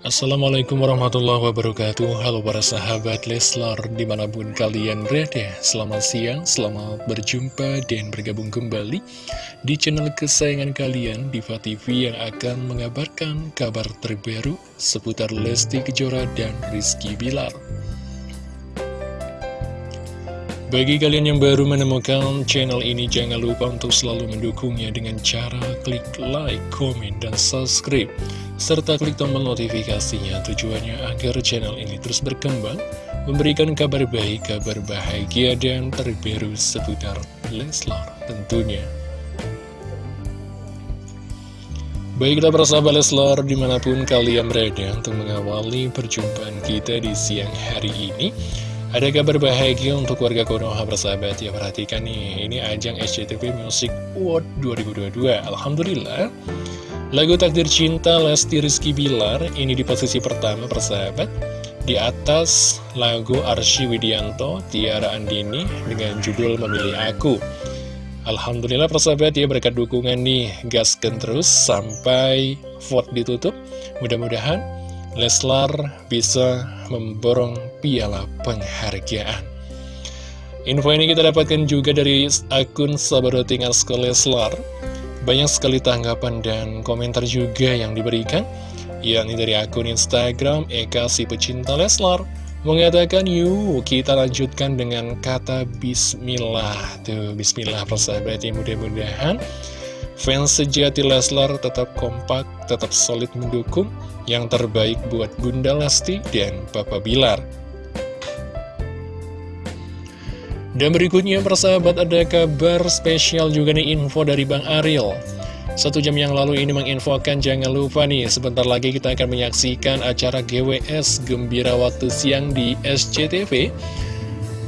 Assalamualaikum warahmatullahi wabarakatuh. Halo para sahabat Leslar Di mana pun kalian berada. Selamat siang, selamat berjumpa Dan bergabung kembali Di channel kesayangan kalian Diva TV yang akan mengabarkan Kabar terbaru Seputar Lesti Kejora dan Rizky Bilar. Bagi kalian yang baru menemukan channel ini, jangan lupa untuk selalu mendukungnya dengan cara klik like, komen, dan subscribe. Serta klik tombol notifikasinya tujuannya agar channel ini terus berkembang, memberikan kabar baik, kabar bahagia, dan terbaru seputar Leslar tentunya. Baiklah persahabat Leslar di mana pun kalian berada untuk mengawali perjumpaan kita di siang hari ini. Ada kabar bahagia untuk warga Konoha bersahabat ya perhatikan nih Ini ajang SCTV Music Award 2022 Alhamdulillah Lagu Takdir Cinta Lesti Rizky Bilar Ini di posisi pertama persahabat Di atas lagu Arsy Widianto Tiara Andini Dengan judul Memilih Aku Alhamdulillah persahabat ya berkat dukungan nih Gaskan terus sampai vote ditutup Mudah-mudahan Leslar bisa memborong piala penghargaan. Info ini kita dapatkan juga dari akun Sabaroting Asko Leslar. Banyak sekali tanggapan dan komentar juga yang diberikan, yakni dari akun Instagram Eka si pecinta Leslar mengatakan yuk kita lanjutkan dengan kata Bismillah tuh Bismillah persahabat ya mudah-mudahan Fans sejati Leslar tetap kompak, tetap solid mendukung yang terbaik buat Bunda Lesti dan Papa Bilar. Dan berikutnya persahabat ada kabar spesial juga nih info dari Bang Ariel. Satu jam yang lalu ini menginfokan jangan lupa nih sebentar lagi kita akan menyaksikan acara GWS Gembira Waktu Siang di SCTV.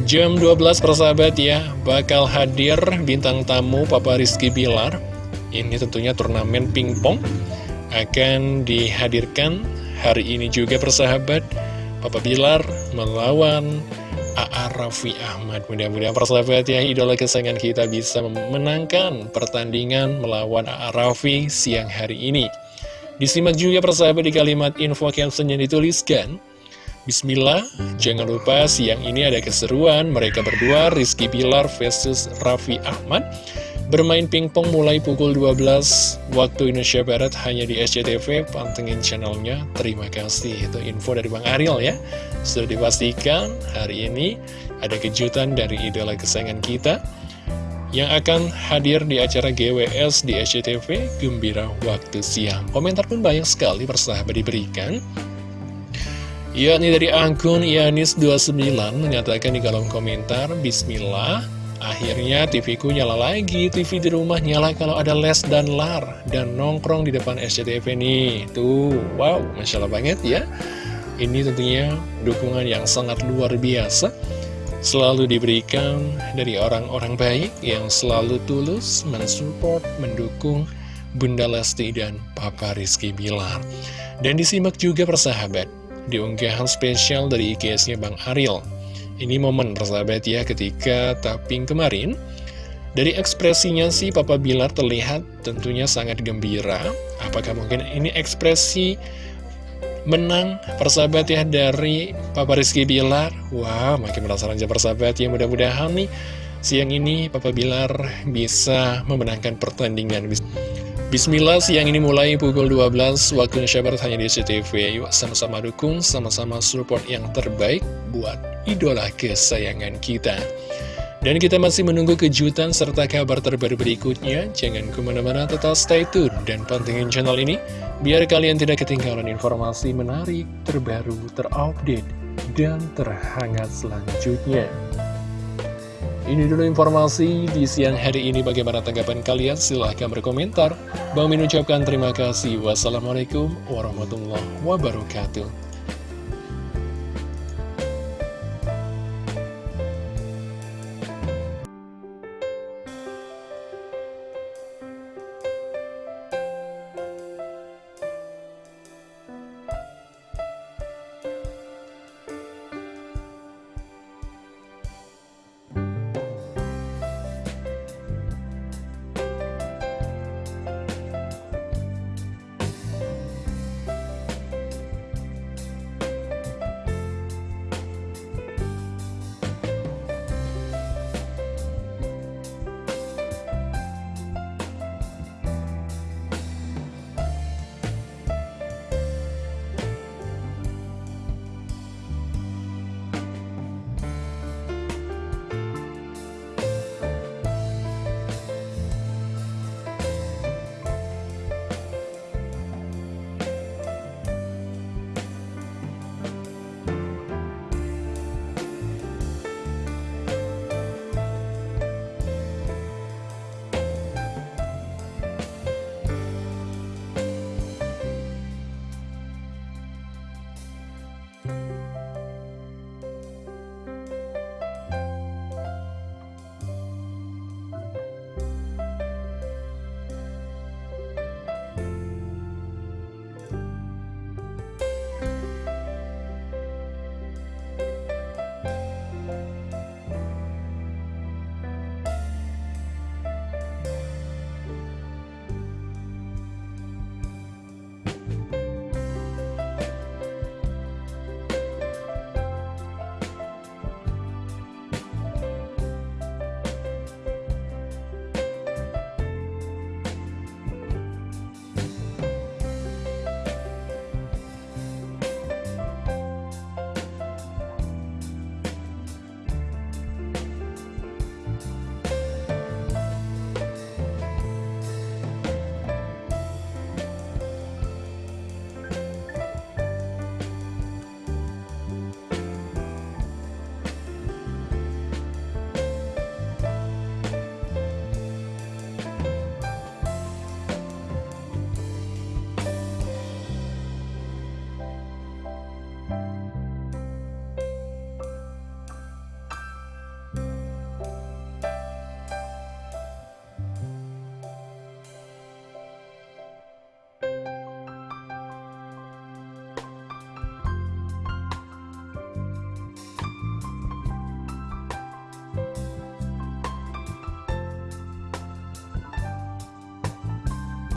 Jam 12 persahabat ya, bakal hadir bintang tamu Papa Rizky Bilar ini tentunya turnamen pingpong akan dihadirkan hari ini juga persahabat Papa Bilar melawan A.A. Raffi Ahmad Mudah-mudahan persahabat ya idola kesayangan kita bisa memenangkan pertandingan melawan A.A. Raffi siang hari ini Disimak juga persahabat di kalimat info caption yang dituliskan Bismillah, jangan lupa siang ini ada keseruan mereka berdua Rizky Bilar versus Raffi Ahmad Bermain pingpong mulai pukul 12 waktu Indonesia Barat hanya di SCTV, pantengin channelnya. Terima kasih, itu info dari Bang Ariel ya. Sudah dipastikan hari ini ada kejutan dari idola kesayangan kita yang akan hadir di acara GWS di SCTV Gembira Waktu Siang. Komentar pun banyak sekali persahabat diberikan. Yakni dari akun Yanis29 menyatakan di kolom komentar, Bismillah, Akhirnya TV ku nyala lagi, TV di rumah nyala kalau ada les dan lar Dan nongkrong di depan SCTV nih. Tuh, wow, Masya Allah banget ya. Ini tentunya dukungan yang sangat luar biasa. Selalu diberikan dari orang-orang baik yang selalu tulus mensupport, mendukung Bunda Lesti dan Papa Rizky Bilar. Dan disimak juga persahabat Di unggahan spesial dari IKS-nya Bang Ariel ini momen persahabat ya ketika tapping kemarin. Dari ekspresinya sih Papa Bilar terlihat tentunya sangat gembira. Apakah mungkin ini ekspresi menang persahabat ya dari Papa Rizky Bilar? Wah makin penasaran aja persahabat ya. Mudah-mudahan nih siang ini Papa Bilar bisa memenangkan pertandingan Bismillah, siang ini mulai pukul 12 waktu Indonesia Barat hanya di CTV. Yuk sama-sama dukung, sama-sama support yang terbaik buat idola kesayangan kita. Dan kita masih menunggu kejutan serta kabar terbaru berikutnya. Jangan ke mana-mana, tetap stay tune dan pantengin channel ini. Biar kalian tidak ketinggalan informasi menarik, terbaru, terupdate, dan terhangat selanjutnya. Ini dulu informasi di siang hari ini bagaimana tanggapan kalian silahkan berkomentar. Bang Min ucapkan terima kasih. Wassalamualaikum warahmatullahi wabarakatuh.